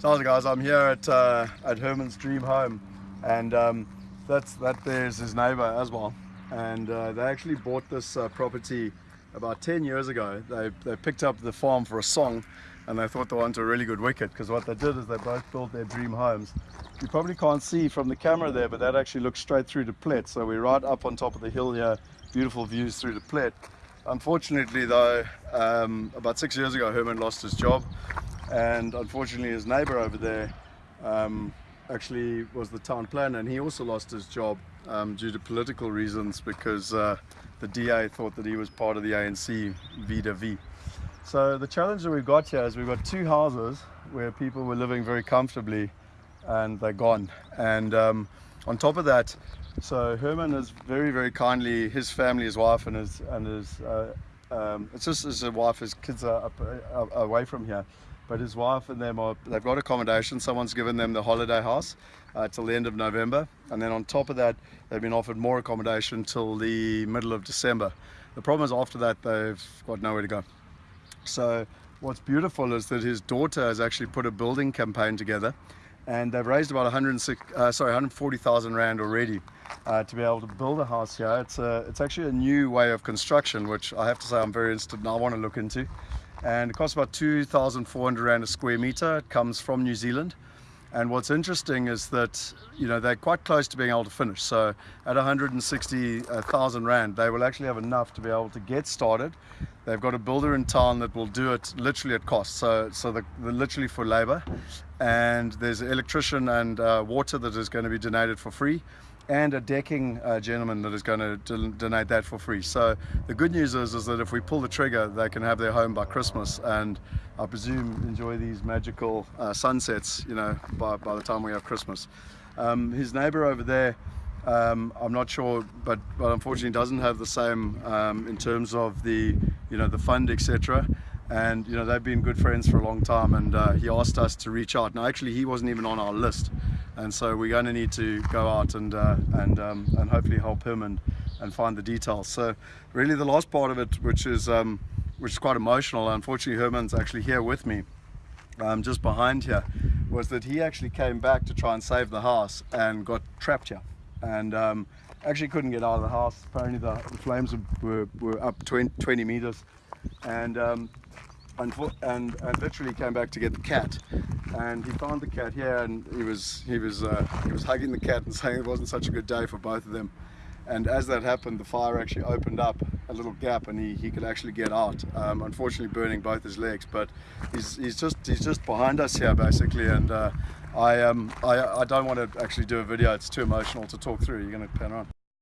So guys? I'm here at uh, at Herman's dream home, and um, that's that there's his neighbor as well. And uh, they actually bought this uh, property about 10 years ago. They they picked up the farm for a song, and they thought they wanted a really good wicket because what they did is they both built their dream homes. You probably can't see from the camera there, but that actually looks straight through to Plett. So we're right up on top of the hill here, beautiful views through to Plett. Unfortunately though, um, about six years ago Herman lost his job and unfortunately his neighbor over there um, actually was the town planner and he also lost his job um, due to political reasons because uh, the DA thought that he was part of the ANC V. So the challenge that we've got here is we've got two houses where people were living very comfortably and they're gone and um, on top of that so Herman is very very kindly his family his wife and his and his uh, um, it's just his wife his kids are up, uh, away from here. But his wife and them are they've got accommodation. Someone's given them the holiday house uh, till the end of November. And then on top of that they've been offered more accommodation till the middle of December. The problem is after that they've got nowhere to go. So what's beautiful is that his daughter has actually put a building campaign together and they've raised about 106 uh, sorry 140,000 rand already uh, to be able to build a house here it's a it's actually a new way of construction which I have to say I'm very interested in I want to look into and it costs about 2,400 Rand a square meter. It comes from New Zealand. And what's interesting is that, you know, they're quite close to being able to finish. So at 160,000 Rand, they will actually have enough to be able to get started. They've got a builder in town that will do it literally at cost. So, so the, the literally for labor. And there's an electrician and uh, water that is going to be donated for free and a decking uh, gentleman that is going to donate that for free. So the good news is, is that if we pull the trigger, they can have their home by Christmas and I presume enjoy these magical uh, sunsets, you know, by, by the time we have Christmas. Um, his neighbor over there, um, I'm not sure, but, but unfortunately doesn't have the same um, in terms of the, you know, the fund, etc and you know they've been good friends for a long time and uh, he asked us to reach out now actually he wasn't even on our list and so we're going to need to go out and uh, and um, and hopefully help him and and find the details. So really the last part of it which is um, which is quite emotional unfortunately Herman's actually here with me um, just behind here was that he actually came back to try and save the house and got trapped here. And um, actually couldn't get out of the house. Apparently the, flames were, were up 20, 20 meters. And um, and, and, and literally came back to get the cat and he found the cat here and he was he was uh, he was hugging the cat and saying it wasn't such a good day for both of them. And as that happened the fire actually opened up a little gap and he, he could actually get out. Um, unfortunately burning both his legs but he's, he's just he's just behind us here basically. And uh, I um I, I don't want to actually do a video. It's too emotional to talk through. You're gonna pan around